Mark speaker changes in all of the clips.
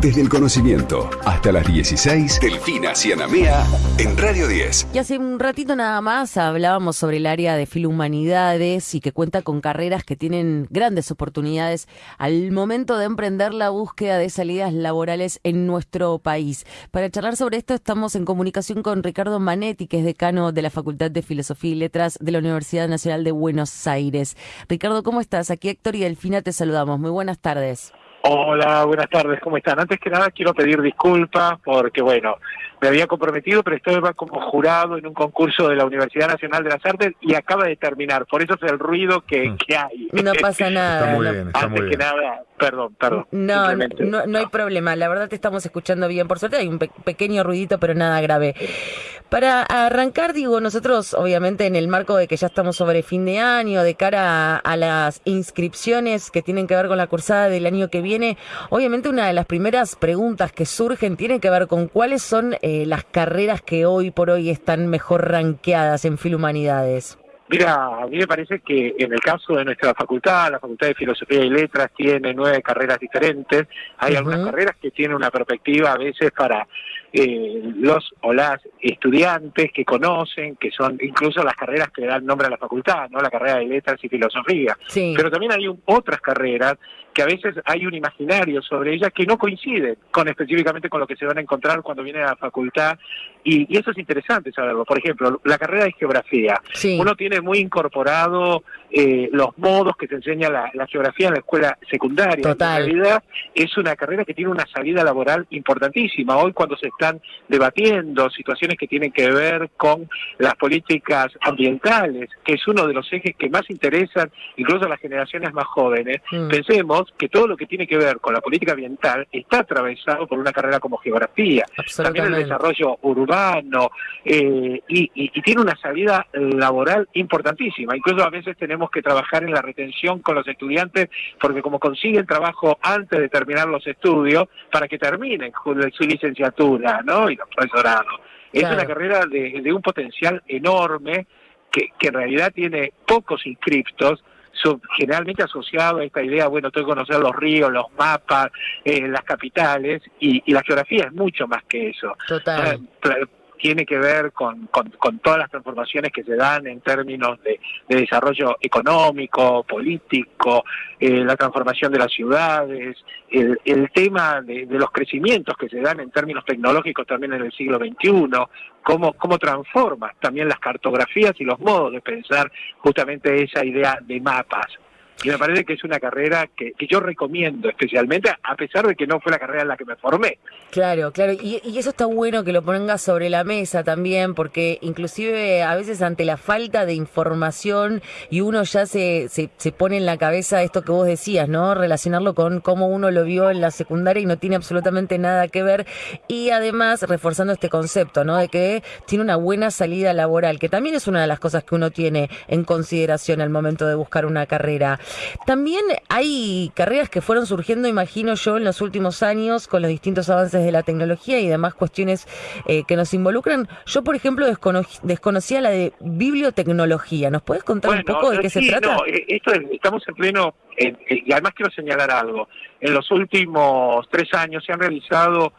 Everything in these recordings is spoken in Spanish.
Speaker 1: Desde el conocimiento hasta las 16, Delfina Cianamea en Radio 10.
Speaker 2: Y hace un ratito nada más hablábamos sobre el área de filohumanidades y que cuenta con carreras que tienen grandes oportunidades al momento de emprender la búsqueda de salidas laborales en nuestro país. Para charlar sobre esto estamos en comunicación con Ricardo Manetti, que es decano de la Facultad de Filosofía y Letras de la Universidad Nacional de Buenos Aires. Ricardo, ¿cómo estás? Aquí Héctor y Delfina te saludamos. Muy buenas tardes.
Speaker 3: Hola, buenas tardes, ¿cómo están? Antes que nada quiero pedir disculpas porque, bueno, me había comprometido, pero estoy como jurado en un concurso de la Universidad Nacional de las Artes y acaba de terminar, por eso es el ruido que, mm. hay.
Speaker 2: No pasa nada.
Speaker 3: Antes que nada, perdón, perdón.
Speaker 2: No, no, no, hay problema, la verdad te estamos escuchando bien, por suerte hay un pequeño ruidito, pero nada grave. Para arrancar, digo, nosotros obviamente en el marco de que ya estamos sobre fin de año, de cara a, las inscripciones que tienen que ver con la cursada del año que viene, obviamente una de las primeras preguntas que surgen tiene que ver con cuáles son eh, las carreras que hoy por hoy están mejor ranqueadas en Filohumanidades.
Speaker 3: Mira, a mí me parece que en el caso de nuestra facultad, la Facultad de Filosofía y Letras tiene nueve carreras diferentes. Hay algunas carreras que tienen una perspectiva a veces para eh, los o las estudiantes que conocen, que son incluso las carreras que dan nombre a la facultad, no la carrera de letras y filosofía. Pero también hay otras carreras que a veces hay un imaginario sobre ellas que no coincide con específicamente con lo que se van a encontrar cuando vienen a la facultad y, eso es interesante saberlo. Por ejemplo, la carrera de geografía. Uno tiene muy incorporado eh, los modos que se enseña la, geografía en la escuela secundaria. En realidad es una carrera que tiene una salida laboral importantísima. Hoy cuando se están debatiendo situaciones que tienen que ver con las políticas ambientales, que es uno de los ejes que más interesan incluso a las generaciones más jóvenes, mm. pensemos que todo lo que tiene que ver con la política ambiental está atravesado por una carrera como geografía, también el desarrollo urbano, eh, y, y tiene una salida laboral importantísima. Incluso a veces tenemos que trabajar en la retención con los estudiantes, porque como consiguen trabajo antes de terminar los estudios, para que terminen su licenciatura, ¿no? Y los profesorados. Es una carrera de, un potencial enorme que, en realidad tiene pocos inscriptos, generalmente asociado a esta idea, bueno, tengo que conocer los ríos, los mapas, eh, las capitales, y, la geografía es mucho más que eso.
Speaker 2: Total
Speaker 3: tiene que ver con, con, todas las transformaciones que se dan en términos de, desarrollo económico, político, eh, la transformación de las ciudades, el, tema de, los crecimientos que se dan en términos tecnológicos también en el siglo XXI, cómo, cómo transforma también las cartografías y los modos de pensar justamente esa idea de mapas. Y me parece que es una carrera que, yo recomiendo especialmente, a pesar de que no fue la carrera en la que me formé.
Speaker 2: Claro, claro. Y, y eso está bueno que lo pongas sobre la mesa también, porque inclusive a veces ante la falta de información y uno ya se, se pone en la cabeza esto que vos decías, ¿no? Relacionarlo con cómo uno lo vio en la secundaria y no tiene absolutamente nada que ver. Y además reforzando este concepto, ¿no? De que tiene una buena salida laboral, que también es una de las cosas que uno tiene en consideración al momento de buscar una carrera. También hay carreras que fueron surgiendo, imagino yo, en los últimos años con los distintos avances de la tecnología y demás cuestiones eh, que nos involucran. Yo, por ejemplo, desconocía la de bibliotecnología. ¿Nos puedes contar un poco de qué se trata?
Speaker 3: No, eh, esto estamos en pleno, y además quiero señalar algo. En los últimos tres años se han realizado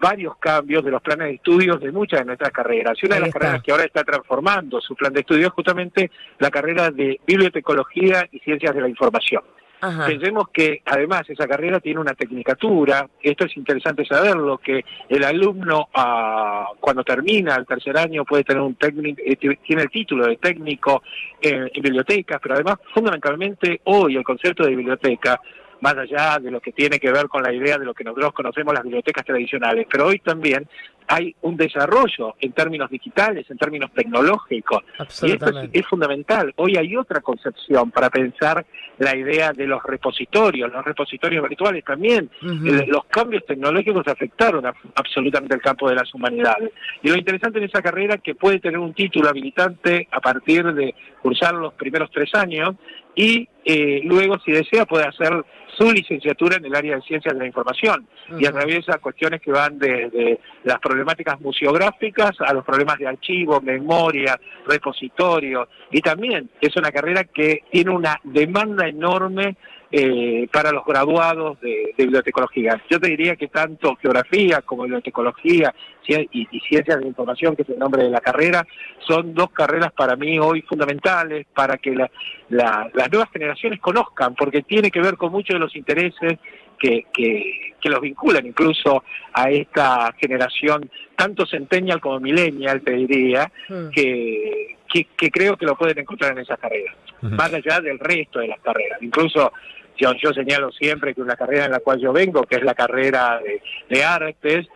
Speaker 3: varios cambios de los planes de estudios de muchas de nuestras carreras. Y una de las carreras que ahora está transformando su plan de estudios es justamente la carrera de bibliotecología y ciencias de la información. Pensemos que además esa carrera tiene una tecnicatura, esto es interesante saberlo, que el alumno ah, cuando termina el tercer año puede tener un técnico, eh, tiene el título de técnico en bibliotecas, pero además fundamentalmente hoy el concepto de biblioteca más allá de lo que tiene que ver con la idea de lo que nosotros conocemos las bibliotecas tradicionales, pero hoy también hay un desarrollo en términos digitales, en términos tecnológicos, y esto es, fundamental. Hoy hay otra concepción para pensar la idea de los repositorios, los repositorios virtuales también. los cambios tecnológicos afectaron absolutamente el campo de las humanidades. Y lo interesante en esa carrera es que puede tener un título habilitante a partir de cursar los primeros tres años y eh, luego, si desea, puede hacer su licenciatura en el área de ciencias de la información y atraviesa cuestiones que van desde las problemáticas museográficas a los problemas de archivo, memoria, repositorio. Y también es una carrera que tiene una demanda enorme eh, para los graduados de, bibliotecología. Yo te diría que tanto geografía como bibliotecología y, ciencias de información, que es el nombre de la carrera, son dos carreras para mí hoy fundamentales para que las nuevas generaciones conozcan, porque tiene que ver con muchos de los intereses que, que, los vinculan incluso a esta generación, tanto centennial como millennial, te diría, hmm. que, que, creo que lo pueden encontrar en esas carreras, más allá del resto de las carreras. Incluso yo, señalo siempre que una carrera en la cual yo vengo, que es la carrera de, artes,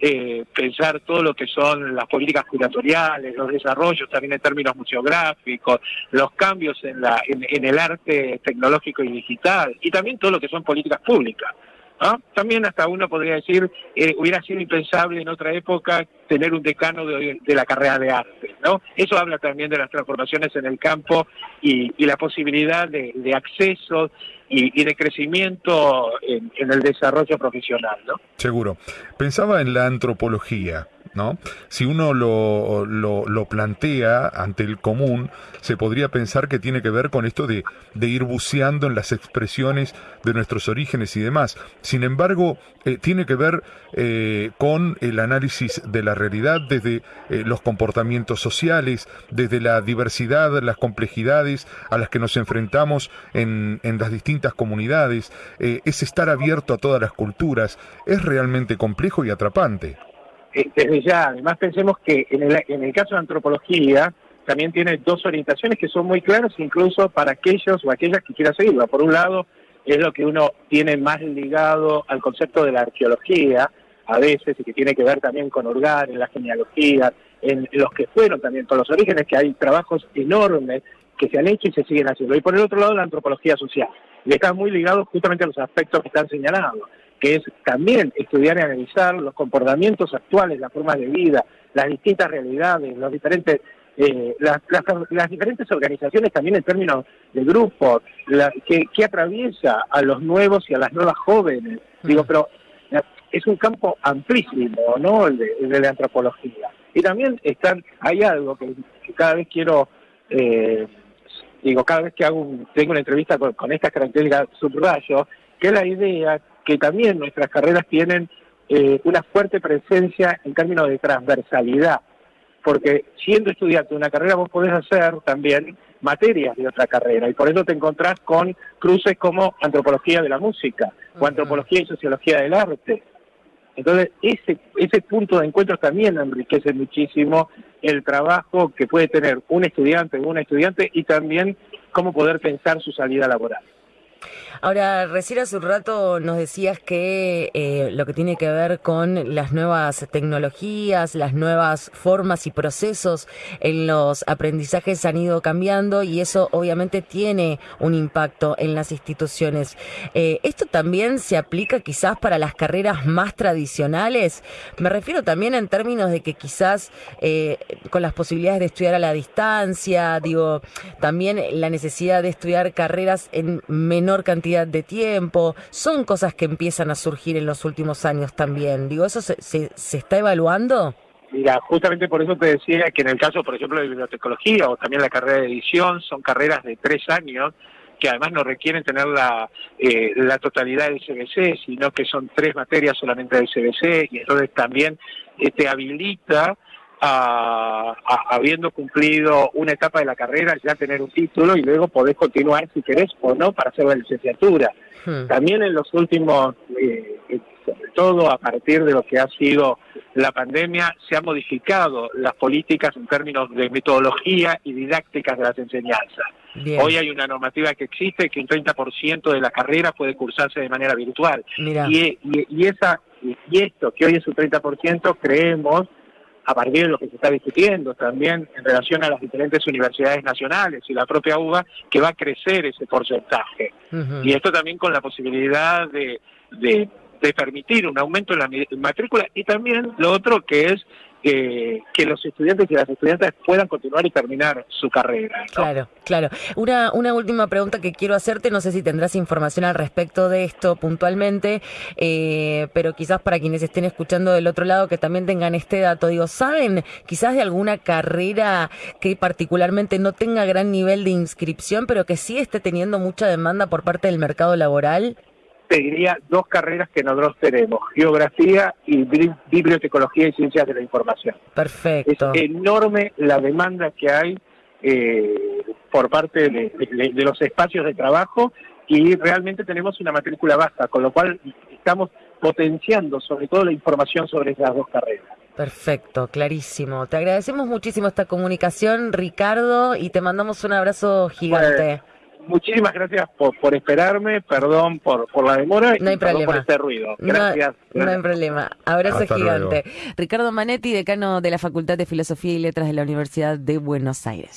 Speaker 3: eh, pensar todo lo que son las políticas curatoriales, los desarrollos también en términos museográficos, los cambios en, la, en el arte tecnológico y digital, y también todo lo que son políticas públicas. También hasta uno podría decir, eh, hubiera sido impensable en otra época tener un decano de, la carrera de arte, ¿no? Eso habla también de las transformaciones en el campo y, la posibilidad de, acceso y, de crecimiento en, en, el desarrollo profesional, ¿no?
Speaker 4: Seguro. Pensaba en la antropología. ¿No? Si uno lo, lo, plantea ante el común, se podría pensar que tiene que ver con esto de, ir buceando en las expresiones de nuestros orígenes y demás. Sin embargo, eh, tiene que ver eh, con el análisis de la realidad desde eh, los comportamientos sociales, desde la diversidad, las complejidades a las que nos enfrentamos en, en las distintas comunidades. es estar abierto a todas las culturas. Es realmente complejo y atrapante.
Speaker 3: Eh, desde ya, además pensemos que en el, en el caso de antropología también tiene dos orientaciones que son muy claras incluso para aquellos o aquellas que quieran seguirla. Por un lado, es lo que uno tiene más ligado al concepto de la arqueología, a veces, y que tiene que ver también con Urgar, en la genealogía, en los que fueron también con los orígenes, que hay trabajos enormes que se han hecho y se siguen haciendo. Y por el otro lado, la antropología social. Y está muy ligado justamente a los aspectos que están señalados que es también estudiar y analizar los comportamientos actuales, las formas de vida, las distintas realidades, los diferentes eh, las, diferentes organizaciones también en términos de grupos, que, atraviesa a los nuevos y a las nuevas jóvenes. Digo, pero eh, es un campo amplísimo, ¿no? El de, la antropología. Y también están, hay algo que, cada vez quiero, eh, digo, cada vez que hago tengo una entrevista con, con estas características subrayo, que es la idea que también nuestras carreras tienen eh, una fuerte presencia en términos de transversalidad, porque siendo estudiante de una carrera vos podés hacer también materias de otra carrera y por eso te encontrás con cruces como antropología de la música o antropología y sociología del arte. Entonces, ese, ese punto de encuentro también enriquece muchísimo el trabajo que puede tener un estudiante o una estudiante y también cómo poder pensar su salida laboral.
Speaker 2: Ahora, recién hace un rato nos decías que eh, lo que tiene que ver con las nuevas tecnologías, las nuevas formas y procesos en los aprendizajes han ido cambiando y eso obviamente tiene un impacto en las instituciones. Eh, ¿Esto también se aplica quizás para las carreras más tradicionales? Me refiero también en términos de que quizás eh, con las posibilidades de estudiar a la distancia, digo, también la necesidad de estudiar carreras en menor cantidad de tiempo, son cosas que empiezan a surgir en los últimos años también. Digo, ¿eso se, se, está evaluando?
Speaker 3: Mira, justamente por eso te decía que en el caso, por ejemplo, de bibliotecología o también la carrera de edición, son carreras de tres años que además no requieren tener la, eh, la totalidad del CBC, sino que son tres materias solamente del CBC y entonces también eh, te habilita a, habiendo cumplido una etapa de la carrera, ya tener un título y luego podés continuar si querés o no para hacer la licenciatura. Hmm. También en los últimos, eh, eh, sobre todo a partir de lo que ha sido la pandemia, se han modificado las políticas en términos de metodología y didácticas de las enseñanzas. Hoy hay una normativa que existe que un 30% de la carrera puede cursarse de manera virtual. Y, y, esa, y esto, que hoy es un 30%, creemos a partir de lo que se está discutiendo también en relación a las diferentes universidades nacionales y la propia UBA, que va a crecer ese porcentaje. Y esto también con la posibilidad de, de, permitir un aumento en la matrícula y también lo otro que es que, los estudiantes y las estudiantes puedan continuar y terminar su carrera.
Speaker 2: Claro, claro. Una, una última pregunta que quiero hacerte, no sé si tendrás información al respecto de esto puntualmente, eh, pero quizás para quienes estén escuchando del otro lado que también tengan este dato, digo, ¿saben quizás de alguna carrera que particularmente no tenga gran nivel de inscripción, pero que sí esté teniendo mucha demanda por parte del mercado laboral?
Speaker 3: Te diría dos carreras que nosotros tenemos, geografía y bibliotecología y ciencias de la información.
Speaker 2: Perfecto.
Speaker 3: Es enorme la demanda que hay eh, por parte de, los espacios de trabajo y realmente tenemos una matrícula baja, con lo cual estamos potenciando sobre todo la información sobre esas dos carreras.
Speaker 2: Perfecto, clarísimo. Te agradecemos muchísimo esta comunicación, Ricardo, y te mandamos un abrazo gigante
Speaker 3: muchísimas gracias por, por esperarme, perdón por, por la demora
Speaker 2: no hay
Speaker 3: y
Speaker 2: problema.
Speaker 3: por este ruido. Gracias.
Speaker 2: No, hay problema. Abrazo gigante. Ricardo Manetti, decano de la Facultad de Filosofía y Letras de la Universidad de Buenos Aires.